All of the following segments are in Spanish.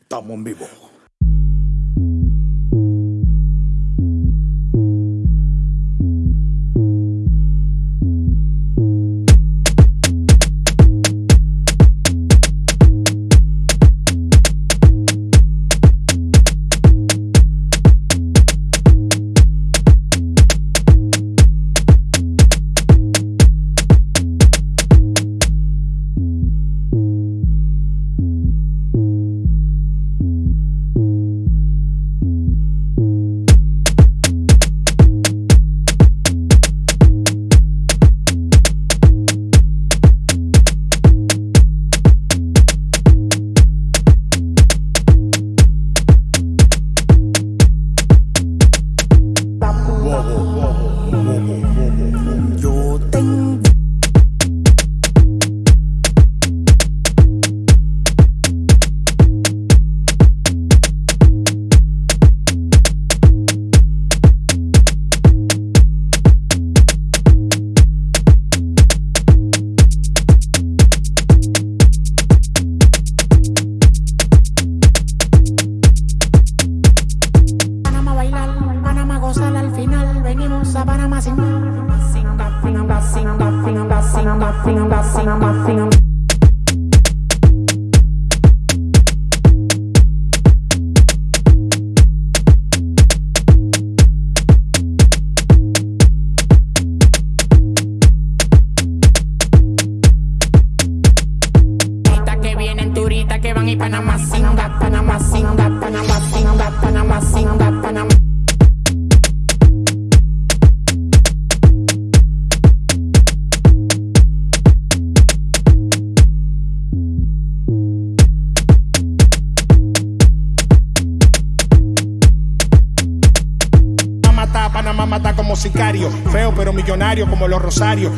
Estamos en vivo. wobble, wobble, wobble, wobble. Que van y Panamá mata, Panamá mata como sicario. Feo pero millonario como los rosarios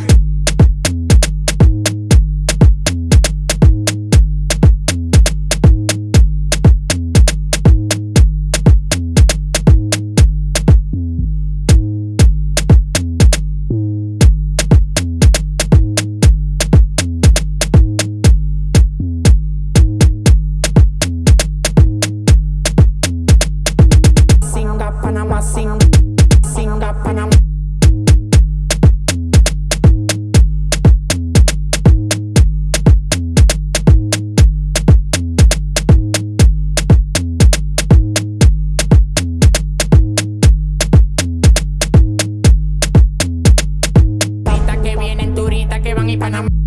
que vienen turistas que van y Panamá.